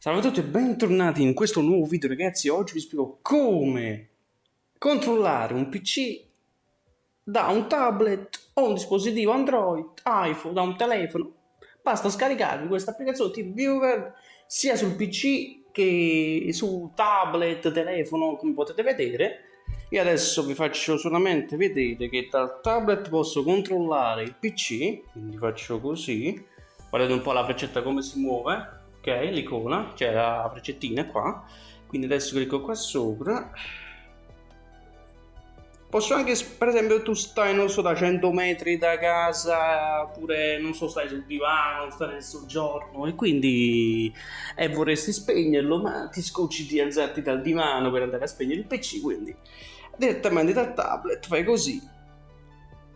Salve a tutti e bentornati in questo nuovo video ragazzi, oggi vi spiego come controllare un PC da un tablet o un dispositivo Android, iPhone, da un telefono. Basta scaricarvi questa applicazione TeamViewer sia sul PC che su tablet, telefono, come potete vedere. Io adesso vi faccio solamente vedere che dal tablet posso controllare il PC, quindi faccio così, guardate un po' la freccetta come si muove l'icona cioè la freccettina qua. Quindi adesso clicco qua sopra. Posso anche per esempio tu stai non so da 100 metri da casa oppure non so stai sul divano stai nel soggiorno e quindi e vorresti spegnerlo ma ti scocci di alzarti dal divano per andare a spegnere il pc quindi direttamente dal tablet fai così.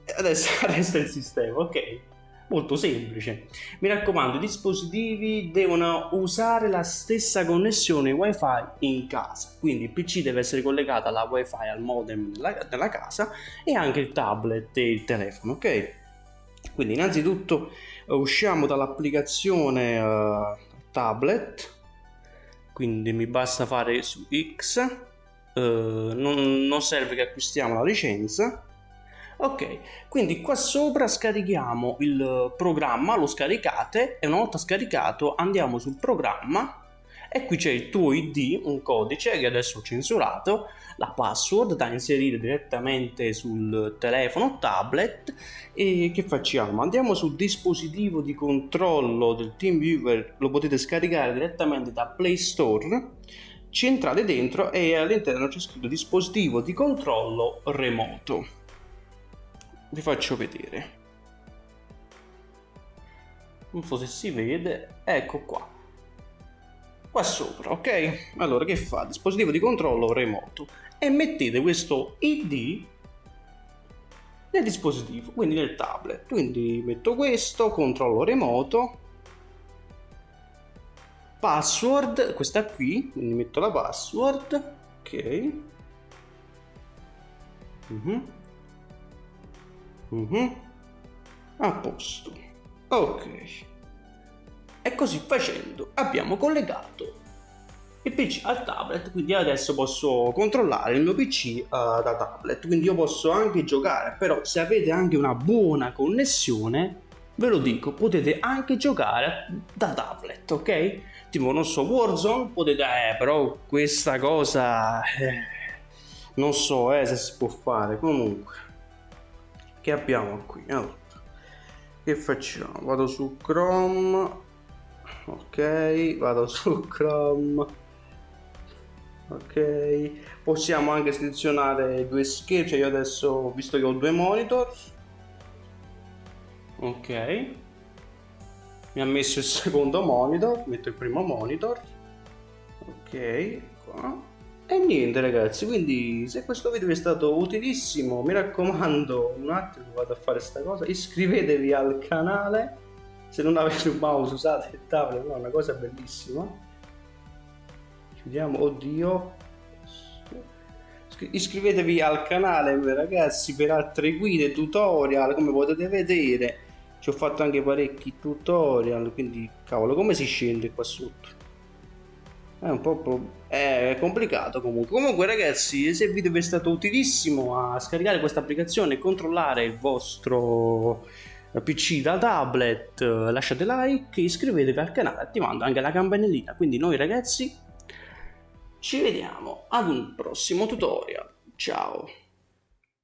E adesso resta il sistema ok molto semplice. Mi raccomando, i dispositivi devono usare la stessa connessione wifi in casa, quindi il PC deve essere collegato alla wifi al modem della, della casa e anche il tablet e il telefono, ok? Quindi innanzitutto uh, usciamo dall'applicazione uh, tablet, quindi mi basta fare su X, uh, non, non serve che acquistiamo la licenza, ok quindi qua sopra scarichiamo il programma lo scaricate e una volta scaricato andiamo sul programma e qui c'è il tuo id un codice che adesso ho censurato la password da inserire direttamente sul telefono tablet e che facciamo? Andiamo sul dispositivo di controllo del TeamViewer lo potete scaricare direttamente da Play Store ci entrate dentro e all'interno c'è scritto dispositivo di controllo remoto vi faccio vedere. Non so se si vede. Ecco qua. Qua sopra ok? Allora che fa? Dispositivo di controllo remoto. E mettete questo id nel dispositivo quindi nel tablet. Quindi metto questo controllo remoto. Password questa qui quindi metto la password ok? Mm -hmm. Uh -huh. A posto. Ok. E così facendo abbiamo collegato il PC al tablet, quindi adesso posso controllare il mio PC uh, da tablet, quindi io posso anche giocare, però se avete anche una buona connessione, ve lo dico, potete anche giocare da tablet, ok? Tipo, non so, Warzone, potete, eh, però questa cosa, eh, non so eh, se si può fare, comunque che abbiamo qui? Allora, che facciamo? Vado su chrome. Ok vado su chrome. Ok. Possiamo anche selezionare due schermi cioè io adesso visto che ho due monitor. Ok. Mi ha messo il secondo monitor metto il primo monitor. Ok qua e niente ragazzi, quindi se questo video vi è stato utilissimo, mi raccomando, un attimo vado a fare questa cosa, iscrivetevi al canale, se non avete un mouse usate il tablet, è una cosa bellissima. Chiudiamo, oddio. Iscrivetevi al canale ragazzi per altre guide, tutorial, come potete vedere. Ci ho fatto anche parecchi tutorial, quindi cavolo, come si scende qua sotto? È un po' è complicato comunque. Comunque ragazzi se il video vi è stato utilissimo a scaricare questa applicazione e controllare il vostro pc da tablet lasciate like iscrivetevi al canale attivando anche la campanellina. Quindi noi ragazzi ci vediamo ad un prossimo tutorial. Ciao